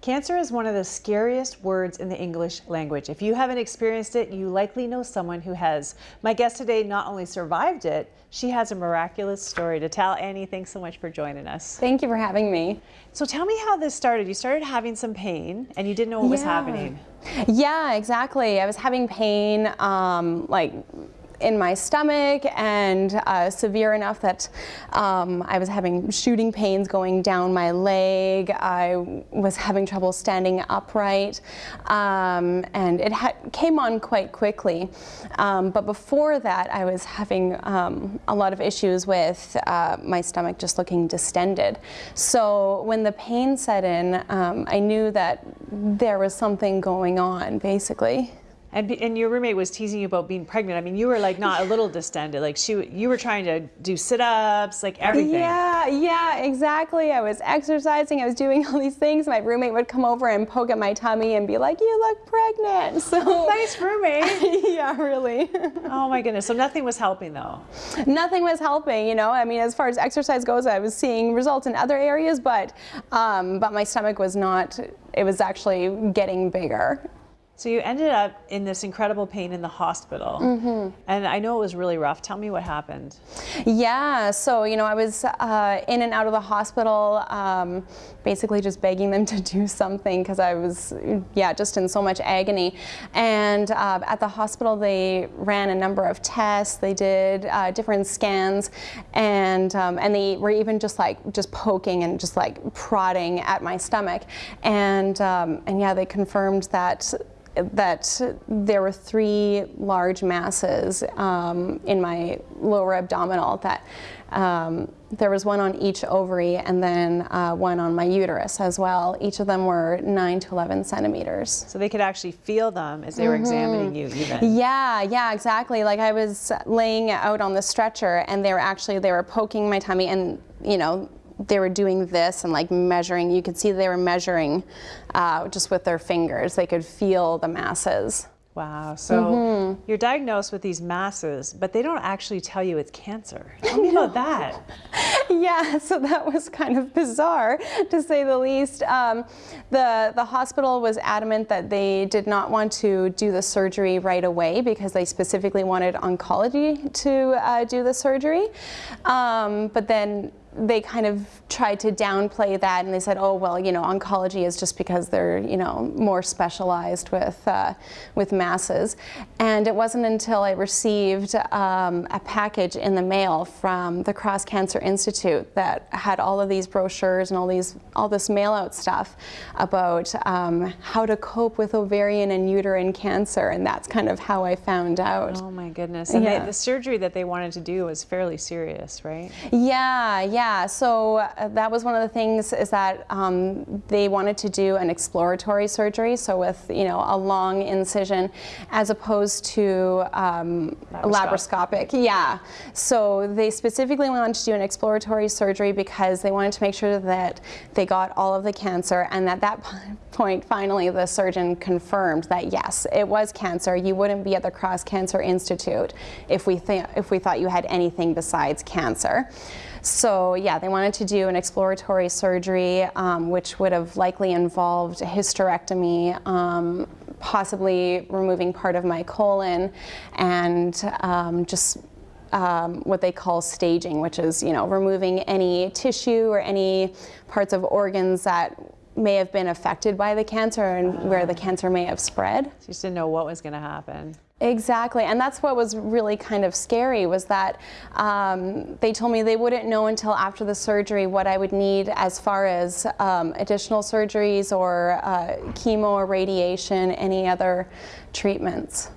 Cancer is one of the scariest words in the English language. If you haven't experienced it, you likely know someone who has. My guest today not only survived it, she has a miraculous story to tell. Annie, thanks so much for joining us. Thank you for having me. So tell me how this started. You started having some pain and you didn't know what yeah. was happening. Yeah, exactly. I was having pain, um, like in my stomach and uh, severe enough that um, I was having shooting pains going down my leg. I was having trouble standing upright um, and it came on quite quickly. Um, but before that I was having um, a lot of issues with uh, my stomach just looking distended. So when the pain set in um, I knew that there was something going on basically. And, and your roommate was teasing you about being pregnant. I mean, you were like not a little distended. Like she, you were trying to do sit-ups, like everything. Yeah, yeah, exactly. I was exercising. I was doing all these things. My roommate would come over and poke at my tummy and be like, "You look pregnant." So nice roommate. yeah, really. oh my goodness. So nothing was helping though. Nothing was helping. You know, I mean, as far as exercise goes, I was seeing results in other areas, but um, but my stomach was not. It was actually getting bigger. So you ended up in this incredible pain in the hospital. Mm -hmm. And I know it was really rough. Tell me what happened. Yeah, so, you know, I was uh, in and out of the hospital, um, basically just begging them to do something because I was, yeah, just in so much agony. And uh, at the hospital, they ran a number of tests. They did uh, different scans and, um, and they were even just like, just poking and just like prodding at my stomach. And, um, and yeah, they confirmed that that there were three large masses um, in my lower abdominal that um, there was one on each ovary and then uh, one on my uterus as well. Each of them were 9 to 11 centimeters. So they could actually feel them as they were mm -hmm. examining you even? Yeah, yeah, exactly. Like I was laying out on the stretcher and they were actually, they were poking my tummy and, you know, they were doing this and like measuring. You could see they were measuring uh, just with their fingers. They could feel the masses. Wow. So mm -hmm. you're diagnosed with these masses, but they don't actually tell you it's cancer. Tell me about that. yeah, so that was kind of bizarre to say the least. Um, the, the hospital was adamant that they did not want to do the surgery right away because they specifically wanted oncology to uh, do the surgery. Um, but then they kind of tried to downplay that and they said, oh, well, you know, oncology is just because they're, you know, more specialized with, uh, with masses. And it wasn't until I received um, a package in the mail from the Cross Cancer Institute that had all of these brochures and all these, all this mail out stuff about um, how to cope with ovarian and uterine cancer. And that's kind of how I found out. Oh my goodness. And yeah. they, the surgery that they wanted to do was fairly serious, right? Yeah, yeah. Yeah, so uh, that was one of the things is that um, they wanted to do an exploratory surgery, so with you know a long incision, as opposed to um, laparoscopic. Yeah, so they specifically wanted to do an exploratory surgery because they wanted to make sure that they got all of the cancer, and at that point, finally, the surgeon confirmed that yes, it was cancer. You wouldn't be at the Cross Cancer Institute if we if we thought you had anything besides cancer. So yeah, they wanted to do an exploratory surgery, um, which would have likely involved a hysterectomy, um, possibly removing part of my colon, and um, just um, what they call staging, which is you know removing any tissue or any parts of organs that may have been affected by the cancer and where the cancer may have spread. So you just didn't know what was going to happen. Exactly, and that's what was really kind of scary was that um, they told me they wouldn't know until after the surgery what I would need as far as um, additional surgeries or uh, chemo or radiation, any other treatments.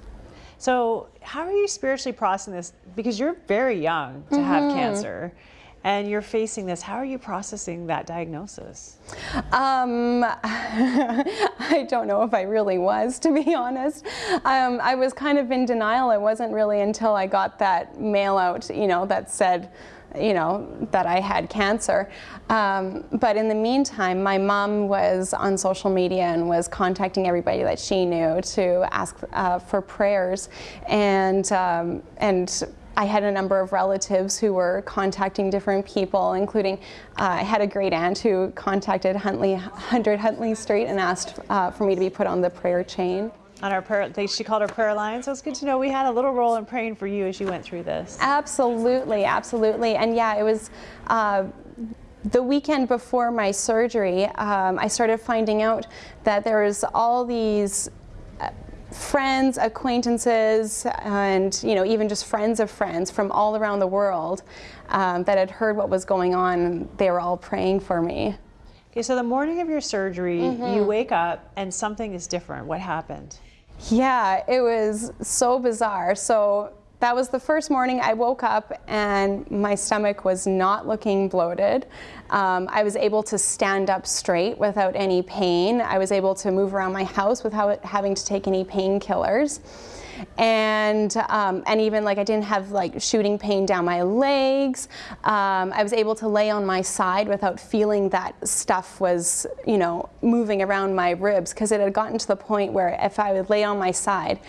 So how are you spiritually processing this? Because you're very young to mm -hmm. have mm-hmm. cancer and you're facing this. How are you processing that diagnosis? Um, I don't know if I really was, to be honest. Um, I was kind of in denial. It wasn't really until I got that mail out, you know, that said, you know, that I had cancer. Um, but in the meantime, my mom was on social media and was contacting everybody that she knew to ask uh, for prayers. And, um, and I had a number of relatives who were contacting different people, including uh, I had a great aunt who contacted Huntley, 100 Huntley Street and asked uh, for me to be put on the prayer chain. On our prayer, they, she called her prayer line, so it's good to know we had a little role in praying for you as you went through this. Absolutely, absolutely. And yeah, it was uh, the weekend before my surgery, um, I started finding out that there was all these uh, friends, acquaintances, and you know even just friends of friends from all around the world um, that had heard what was going on. They were all praying for me. Okay, so the morning of your surgery, Mm-hmm. you wake up and something is different. What happened? Yeah, it was so bizarre. So that was the first morning I woke up and my stomach was not looking bloated. Um, I was able to stand up straight without any pain. I was able to move around my house without having to take any painkillers. And um, and even like I didn't have like shooting pain down my legs. Um, I was able to lay on my side without feeling that stuff was you know moving around my ribs because it had gotten to the point where if I would lay on my side.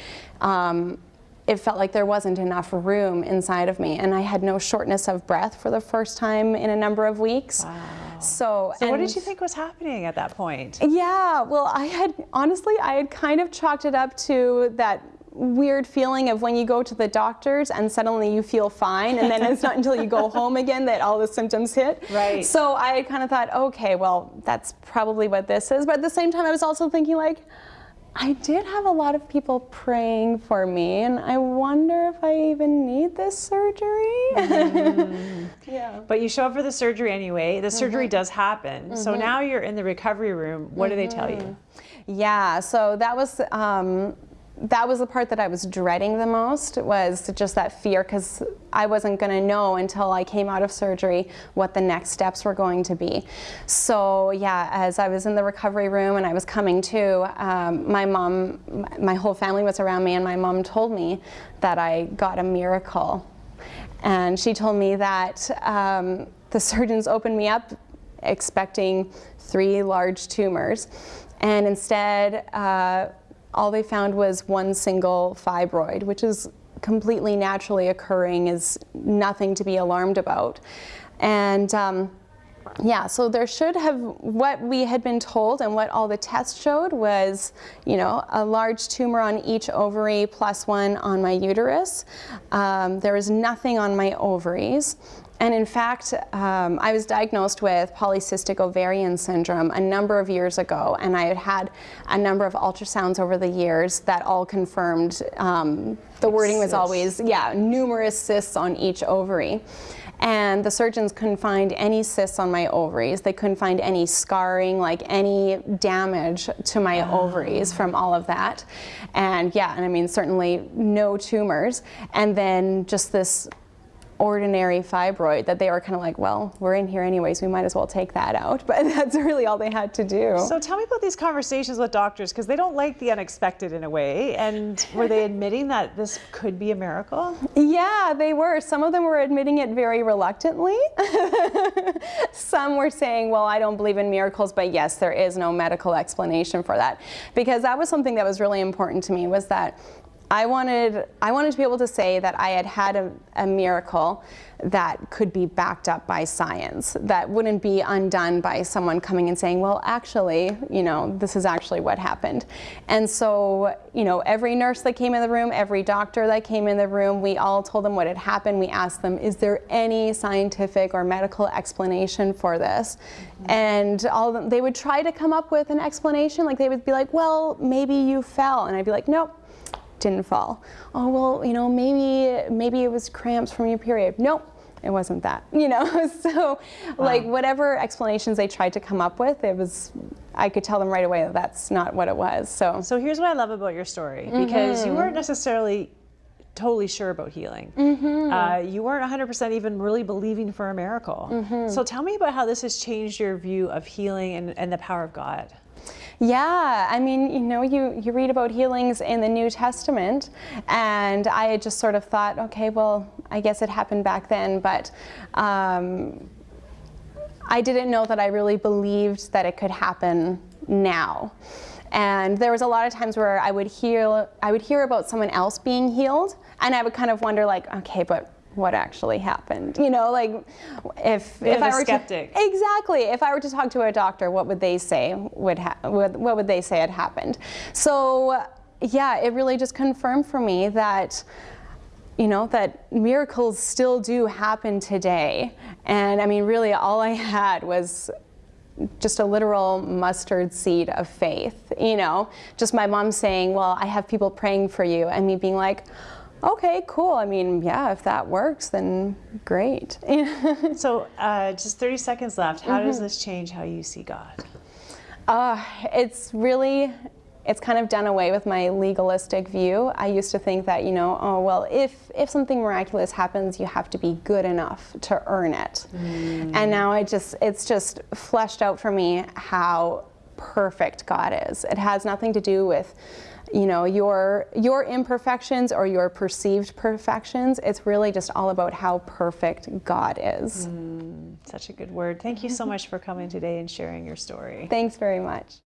Um, it felt like there wasn't enough room inside of me, and I had no shortness of breath for the first time in a number of weeks. So, So, what did you think was happening at that point? yeah, well, I had honestly, I had kind of chalked it up to that weird feeling of when you go to the doctors and suddenly you feel fine, and then it's not until you go home again that all the symptoms hit. Right. So I kind of thought, okay, well, that's probably what this is. But at the same time, I was also thinking, like, I did have a lot of people praying for me, and I wonder if I even need this surgery. yeah. But you show up for the surgery anyway. The Mm-hmm. surgery does happen. So now you're in the recovery room. What do they tell Mm-hmm. you? Yeah, so that was um, that was the part that I was dreading the most was just that fear because I wasn't going to know until I came out of surgery what the next steps were going to be. So yeah, as I was in the recovery room and I was coming to, um, my mom, my whole family was around me, and my mom told me that I got a miracle, and she told me that um, the surgeons opened me up expecting three large tumors. And instead, uh, all they found was one single fibroid, which is completely naturally occurring, is nothing to be alarmed about. And um, yeah, so there should have, what we had been told and what all the tests showed was, you know, a large tumor on each ovary plus one on my uterus. Um, there was nothing on my ovaries. And in fact, um, I was diagnosed with polycystic ovarian syndrome a number of years ago, and I had had a number of ultrasounds over the years that all confirmed um, the wording was always, yeah, numerous cysts on each ovary. And the surgeons couldn't find any cysts on my ovaries. They couldn't find any scarring, like any damage to my ah. ovaries from all of that. And yeah, and I mean, certainly no tumors. And then just this ordinary fibroid that they were kind of like, well, we're in here anyways, we might as well take that out. But that's really all they had to do. So tell me about these conversations with doctors because they don't like the unexpected in a way. And were they admitting that this could be a miracle? Yeah, they were. Some of them were admitting it very reluctantly. Some were saying, well, I don't believe in miracles, but yes, there is no medical explanation for that. Because that was something that was really important to me was that I wanted, I wanted to be able to say that I had had a, a miracle that could be backed up by science, that wouldn't be undone by someone coming and saying, well, actually, you know, this is actually what happened. And so, you know, every nurse that came in the room, every doctor that came in the room, we all told them what had happened. We asked them, is there any scientific or medical explanation for this? And all them, they would try to come up with an explanation. Like they would be like, well, maybe you fell. And I'd be like, nope didn't fall. Oh well, you know, maybe maybe it was cramps from your period. Nope, it wasn't that. You know, so like whatever explanations they tried to come up with, it was I could tell them right away that that's not what it was. So So here's what I love about your story mm-hmm. because you weren't necessarily totally sure about healing. Mm-hmm. Uh, you weren't 100% even really believing for a miracle. Mm-hmm. So tell me about how this has changed your view of healing and, and the power of God. Yeah, I mean, you know, you, you read about healings in the New Testament, and I just sort of thought, okay, well, I guess it happened back then, but um, I didn't know that I really believed that it could happen now. And there was a lot of times where I would hear I would hear about someone else being healed, and I would kind of wonder like, okay, but what actually happened. You know, like if if I were skeptic. to exactly if I were to talk to a doctor, what would they say would ha- would, what would they say had happened? So yeah, it really just confirmed for me that you know that miracles still do happen today and i mean really all i had was just a literal mustard seed of faith you know just my mom saying well i have people praying for you and me being like okay cool i mean yeah if that works then great So, uh, just 30 seconds left. How Mm-hmm. does this change how you see God? Uh, it's really, it's kind of done away with my legalistic view. I used to think that, you know, oh, well, if, if something miraculous happens, you have to be good enough to earn it. And now I just, it's just fleshed out for me how perfect God is. It has nothing to do with, you know, your, your imperfections or your perceived perfections. It's really just all about how perfect God is. Mm, such a good word. Thank you so much for coming today and sharing your story. Thanks very much.